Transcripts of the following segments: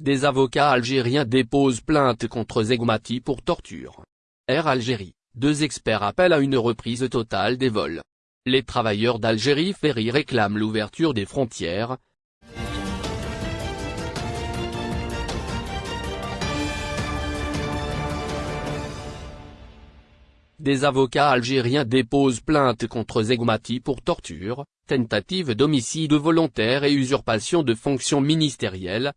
Des avocats algériens déposent plainte contre Zegmati pour torture. Air Algérie, deux experts appellent à une reprise totale des vols. Les travailleurs d'Algérie Ferry réclament l'ouverture des frontières, Des avocats algériens déposent plainte contre Zegmati pour torture, tentative d'homicide volontaire et usurpation de fonctions ministérielles,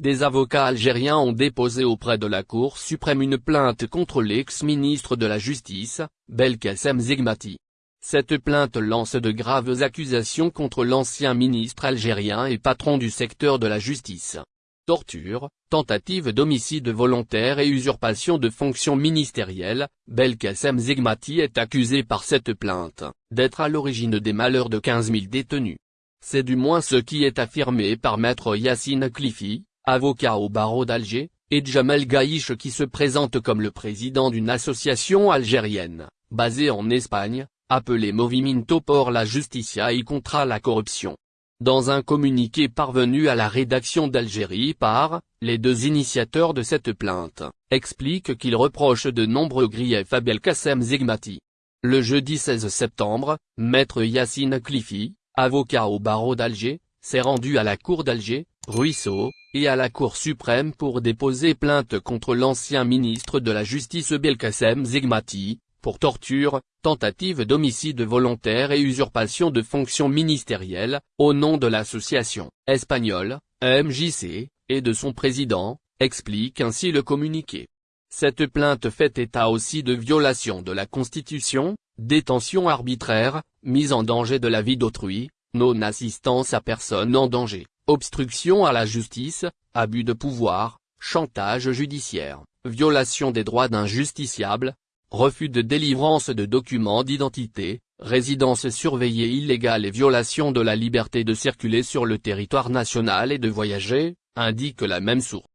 des avocats algériens ont déposé auprès de la Cour suprême une plainte contre l'ex-ministre de la Justice, Belkacem Zegmati. Cette plainte lance de graves accusations contre l'ancien ministre algérien et patron du secteur de la justice. Torture, tentative d'homicide volontaire et usurpation de fonctions ministérielles, Belkacem Zegmati est accusé par cette plainte, d'être à l'origine des malheurs de 15 000 détenus. C'est du moins ce qui est affirmé par maître Yassine Klifi, avocat au barreau d'Alger, et Jamel Gaïch qui se présente comme le président d'une association algérienne, basée en Espagne, appelée Movimento por la Justicia y contra la corruption. Dans un communiqué parvenu à la rédaction d'Algérie par, les deux initiateurs de cette plainte, expliquent qu'ils reprochent de nombreux griefs à Belkacem Zegmati. Le jeudi 16 septembre, maître Yassine Klifi, avocat au barreau d'Alger, s'est rendu à la cour d'Alger, Ruisseau, et à la Cour suprême pour déposer plainte contre l'ancien ministre de la Justice Belkacem Zegmati, pour torture, tentative d'homicide volontaire et usurpation de fonctions ministérielles, au nom de l'association espagnole, MJC, et de son président, explique ainsi le communiqué. Cette plainte fait état aussi de violation de la Constitution, détention arbitraire, mise en danger de la vie d'autrui, non-assistance à personne en danger, obstruction à la justice, abus de pouvoir, chantage judiciaire, violation des droits d'un justiciable, refus de délivrance de documents d'identité, résidence surveillée illégale et violation de la liberté de circuler sur le territoire national et de voyager, indique la même source.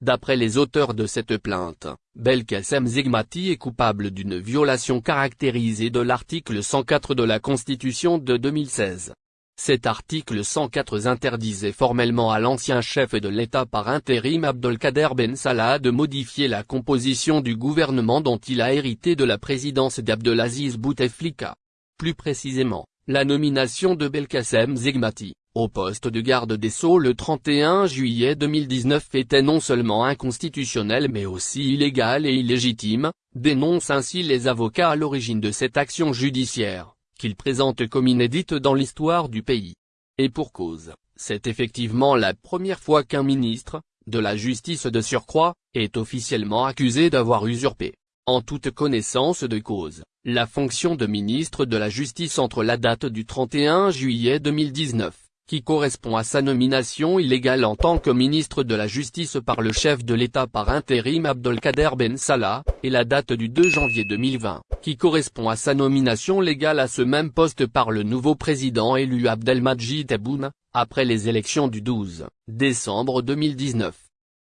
D'après les auteurs de cette plainte, Belkacem Zegmati est coupable d'une violation caractérisée de l'article 104 de la Constitution de 2016. Cet article 104 interdisait formellement à l'ancien chef de l'État par intérim Abdelkader Ben Salah de modifier la composition du gouvernement dont il a hérité de la présidence d'Abdelaziz Bouteflika. Plus précisément, la nomination de Belkacem Zegmati, au poste de garde des Sceaux le 31 juillet 2019 était non seulement inconstitutionnelle mais aussi illégale et illégitime, dénoncent ainsi les avocats à l'origine de cette action judiciaire qu'il présente comme inédite dans l'histoire du pays. Et pour cause, c'est effectivement la première fois qu'un ministre, de la justice de surcroît, est officiellement accusé d'avoir usurpé, en toute connaissance de cause, la fonction de ministre de la justice entre la date du 31 juillet 2019 qui correspond à sa nomination illégale en tant que ministre de la Justice par le chef de l'État par intérim Abdelkader Ben Salah, et la date du 2 janvier 2020, qui correspond à sa nomination légale à ce même poste par le nouveau président élu Abdelmajid Tebboune, après les élections du 12 décembre 2019.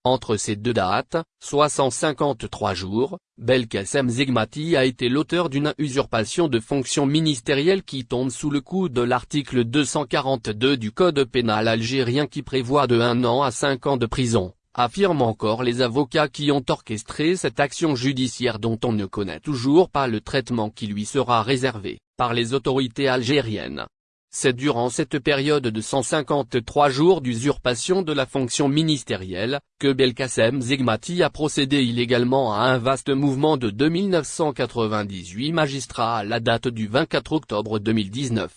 Entre ces deux dates, soit 153 jours, Belkacem Zegmati a été l'auteur d'une usurpation de fonctions ministérielles qui tombe sous le coup de l'article 242 du Code pénal algérien qui prévoit de 1 an à 5 ans de prison, affirment encore les avocats qui ont orchestré cette action judiciaire dont on ne connaît toujours pas le traitement qui lui sera réservé, par les autorités algériennes. C'est durant cette période de 153 jours d'usurpation de la fonction ministérielle, que Belkacem Zegmati a procédé illégalement à un vaste mouvement de 2998 magistrats à la date du 24 octobre 2019.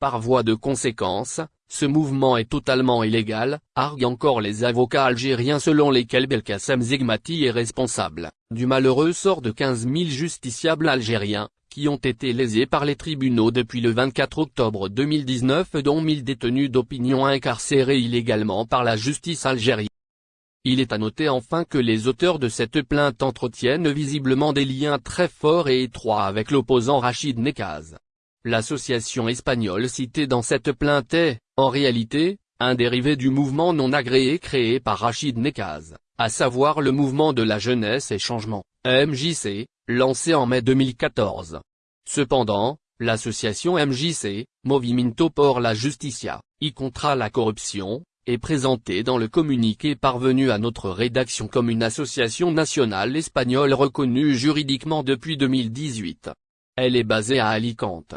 Par voie de conséquence, ce mouvement est totalement illégal, arguent encore les avocats algériens selon lesquels Belkacem Zegmati est responsable, du malheureux sort de 15 000 justiciables algériens, qui ont été lésés par les tribunaux depuis le 24 octobre 2019 dont 1000 détenus d'opinion incarcérés illégalement par la justice algérienne. Il est à noter enfin que les auteurs de cette plainte entretiennent visiblement des liens très forts et étroits avec l'opposant Rachid Nekaz. L'association espagnole citée dans cette plainte est, en réalité, un dérivé du mouvement non agréé créé par Rachid Nekaz, à savoir le mouvement de la jeunesse et changement, MJC, lancé en mai 2014. Cependant, l'association MJC, Movimento por la Justicia, y contra la corruption, est présentée dans le communiqué parvenu à notre rédaction comme une association nationale espagnole reconnue juridiquement depuis 2018. Elle est basée à Alicante.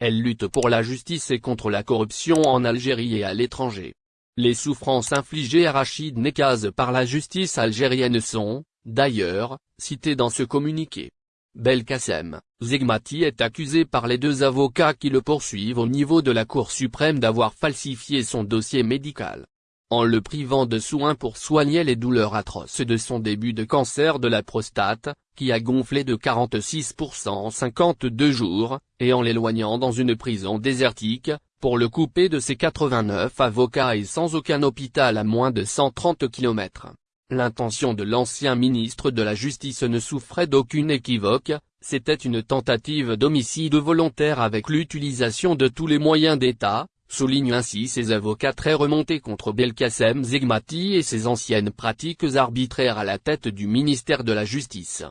Elle lutte pour la justice et contre la corruption en Algérie et à l'étranger. Les souffrances infligées à Rachid Nekaz par la justice algérienne sont, d'ailleurs, citées dans ce communiqué. Belkacem, Zegmati est accusé par les deux avocats qui le poursuivent au niveau de la Cour suprême d'avoir falsifié son dossier médical. En le privant de soins pour soigner les douleurs atroces de son début de cancer de la prostate, qui a gonflé de 46% en 52 jours, et en l'éloignant dans une prison désertique, pour le couper de ses 89 avocats et sans aucun hôpital à moins de 130 km. L'intention de l'ancien ministre de la Justice ne souffrait d'aucune équivoque, c'était une tentative d'homicide volontaire avec l'utilisation de tous les moyens d'État, soulignent ainsi ses avocats très remontés contre Belkacem Zegmati et ses anciennes pratiques arbitraires à la tête du ministère de la Justice.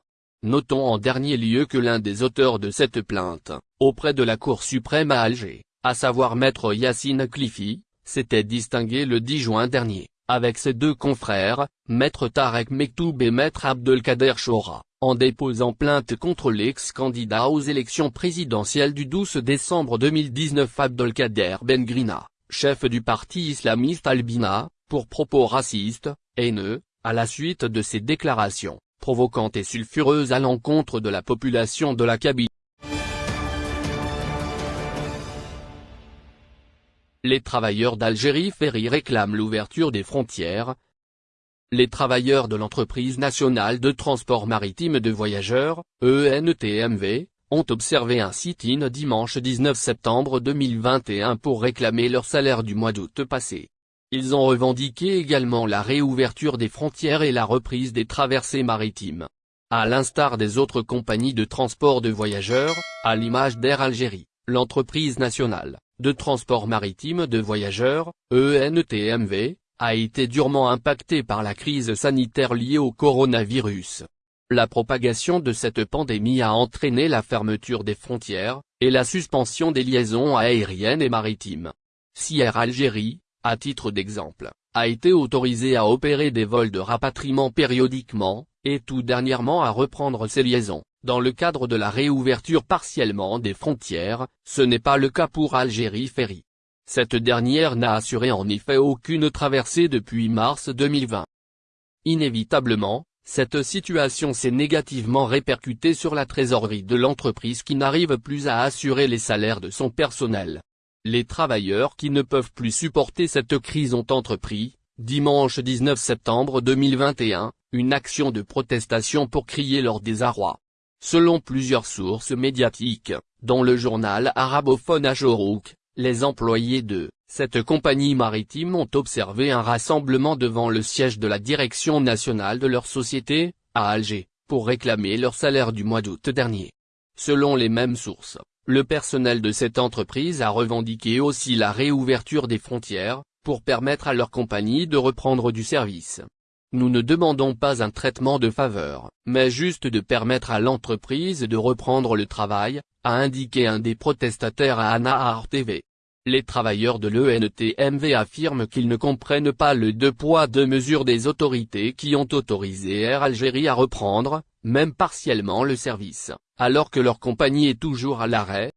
Notons en dernier lieu que l'un des auteurs de cette plainte, auprès de la Cour suprême à Alger, à savoir maître Yassine Cliffy, s'était distingué le 10 juin dernier avec ses deux confrères, Maître Tarek Mektoub et Maître Abdelkader Chora, en déposant plainte contre l'ex-candidat aux élections présidentielles du 12 décembre 2019 Abdelkader Bengrina, chef du parti islamiste Albina, pour propos racistes, haineux, à la suite de ses déclarations, provocantes et sulfureuses à l'encontre de la population de la Kabylie. Les travailleurs d'Algérie Ferry réclament l'ouverture des frontières. Les travailleurs de l'entreprise nationale de transport maritime de voyageurs, ENTMV, ont observé un sit-in dimanche 19 septembre 2021 pour réclamer leur salaire du mois d'août passé. Ils ont revendiqué également la réouverture des frontières et la reprise des traversées maritimes. À l'instar des autres compagnies de transport de voyageurs, à l'image d'Air Algérie, l'entreprise nationale de transport maritime de voyageurs, ENTMV, a été durement impacté par la crise sanitaire liée au coronavirus. La propagation de cette pandémie a entraîné la fermeture des frontières, et la suspension des liaisons aériennes et maritimes. Si Algérie, à titre d'exemple, a été autorisé à opérer des vols de rapatriement périodiquement, et tout dernièrement à reprendre ses liaisons. Dans le cadre de la réouverture partiellement des frontières, ce n'est pas le cas pour Algérie Ferry. Cette dernière n'a assuré en effet aucune traversée depuis mars 2020. Inévitablement, cette situation s'est négativement répercutée sur la trésorerie de l'entreprise qui n'arrive plus à assurer les salaires de son personnel. Les travailleurs qui ne peuvent plus supporter cette crise ont entrepris, dimanche 19 septembre 2021, une action de protestation pour crier leur désarroi. Selon plusieurs sources médiatiques, dont le journal arabophone Ajorouk, les employés de cette compagnie maritime ont observé un rassemblement devant le siège de la direction nationale de leur société, à Alger, pour réclamer leur salaire du mois d'août dernier. Selon les mêmes sources, le personnel de cette entreprise a revendiqué aussi la réouverture des frontières, pour permettre à leur compagnie de reprendre du service. Nous ne demandons pas un traitement de faveur, mais juste de permettre à l'entreprise de reprendre le travail, a indiqué un des protestataires à Anahar TV. Les travailleurs de l'ENTMV affirment qu'ils ne comprennent pas le deux poids deux mesures des autorités qui ont autorisé Air Algérie à reprendre, même partiellement le service, alors que leur compagnie est toujours à l'arrêt,